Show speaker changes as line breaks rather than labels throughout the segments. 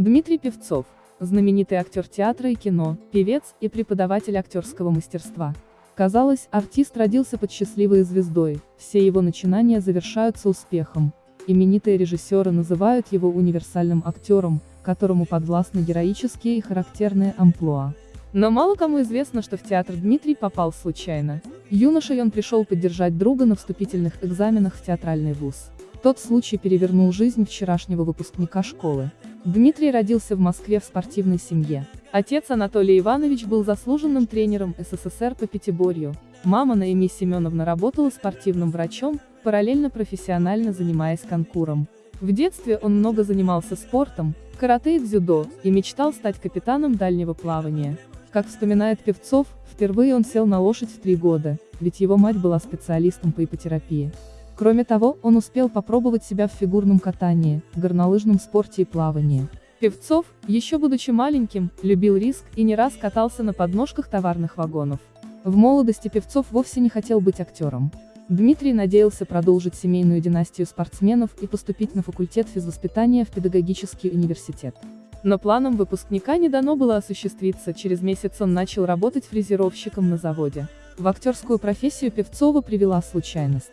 Дмитрий Певцов, знаменитый актер театра и кино, певец и преподаватель актерского мастерства. Казалось, артист родился под счастливой звездой, все его начинания завершаются успехом. Именитые режиссеры называют его универсальным актером, которому подвластны героические и характерные амплуа. Но мало кому известно, что в театр Дмитрий попал случайно. Юношей он пришел поддержать друга на вступительных экзаменах в театральный вуз. Тот случай перевернул жизнь вчерашнего выпускника школы. Дмитрий родился в Москве в спортивной семье. Отец Анатолий Иванович был заслуженным тренером СССР по пятиборью. Мама Наими Семеновна работала спортивным врачом, параллельно профессионально занимаясь конкуром. В детстве он много занимался спортом, карате и дзюдо, и мечтал стать капитаном дальнего плавания. Как вспоминает Певцов, впервые он сел на лошадь в три года, ведь его мать была специалистом по ипотерапии. Кроме того, он успел попробовать себя в фигурном катании, горнолыжном спорте и плавании. Певцов, еще будучи маленьким, любил риск и не раз катался на подножках товарных вагонов. В молодости Певцов вовсе не хотел быть актером. Дмитрий надеялся продолжить семейную династию спортсменов и поступить на факультет физвоспитания в педагогический университет. Но планам выпускника не дано было осуществиться, через месяц он начал работать фрезеровщиком на заводе. В актерскую профессию Певцова привела случайность.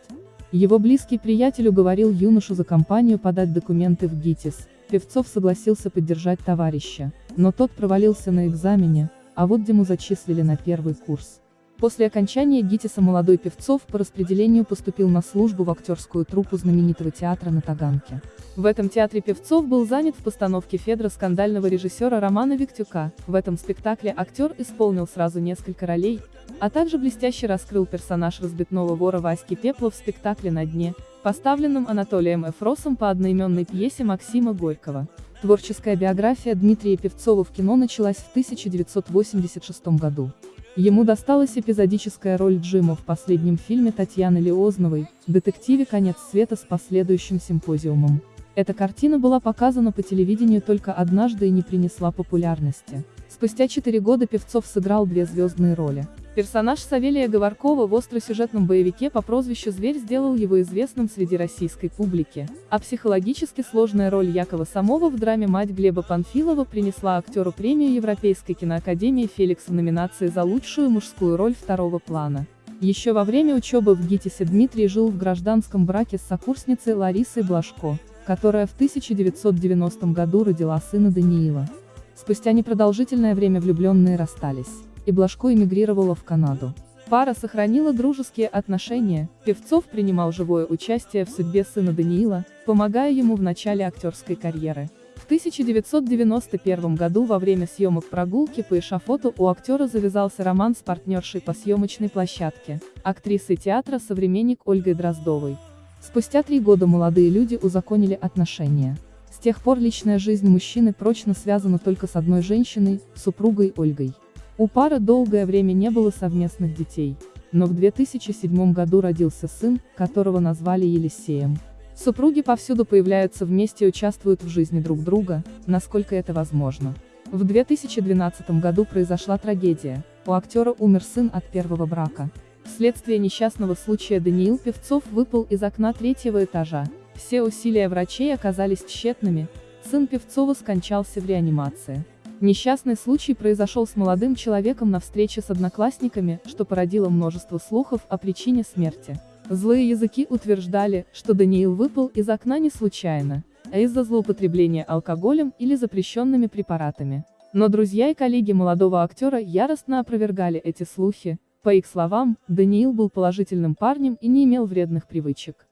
Его близкий приятель уговорил юношу за компанию подать документы в ГИТИС. Певцов согласился поддержать товарища, но тот провалился на экзамене, а вот Диму зачислили на первый курс. После окончания ГИТИСа молодой Певцов по распределению поступил на службу в актерскую труппу знаменитого театра на Таганке. В этом театре Певцов был занят в постановке Федра скандального режиссера Романа Виктюка. В этом спектакле актер исполнил сразу несколько ролей, а также блестяще раскрыл персонаж разбитного вора Васьки Пепла в спектакле «На дне», поставленном Анатолием Эфросом по одноименной пьесе Максима Горького. Творческая биография Дмитрия Певцова в кино началась в 1986 году. Ему досталась эпизодическая роль Джима в последнем фильме Татьяны Лиозновой, детективе «Конец света» с последующим симпозиумом. Эта картина была показана по телевидению только однажды и не принесла популярности. Спустя четыре года Певцов сыграл две звездные роли. Персонаж Савелия Говоркова в остросюжетном боевике по прозвищу «Зверь» сделал его известным среди российской публики, а психологически сложная роль Якова Самова в драме «Мать Глеба Панфилова» принесла актеру премию Европейской киноакадемии «Феликс» в номинации за лучшую мужскую роль второго плана. Еще во время учебы в ГИТИСе Дмитрий жил в гражданском браке с сокурсницей Ларисой Блажко, которая в 1990 году родила сына Даниила. Спустя непродолжительное время влюбленные расстались и Блажко эмигрировала в Канаду. Пара сохранила дружеские отношения, Певцов принимал живое участие в судьбе сына Даниила, помогая ему в начале актерской карьеры. В 1991 году во время съемок прогулки по эшафоту у актера завязался роман с партнершей по съемочной площадке, актрисой театра «Современник» Ольгой Дроздовой. Спустя три года молодые люди узаконили отношения. С тех пор личная жизнь мужчины прочно связана только с одной женщиной, супругой Ольгой. У пары долгое время не было совместных детей, но в 2007 году родился сын, которого назвали Елисеем. Супруги повсюду появляются вместе и участвуют в жизни друг друга, насколько это возможно. В 2012 году произошла трагедия, у актера умер сын от первого брака. Вследствие несчастного случая Даниил Певцов выпал из окна третьего этажа. Все усилия врачей оказались тщетными, сын Певцова скончался в реанимации. Несчастный случай произошел с молодым человеком на встрече с одноклассниками, что породило множество слухов о причине смерти. Злые языки утверждали, что Даниил выпал из окна не случайно, а из-за злоупотребления алкоголем или запрещенными препаратами. Но друзья и коллеги молодого актера яростно опровергали эти слухи. По их словам, Даниил был положительным парнем и не имел вредных привычек.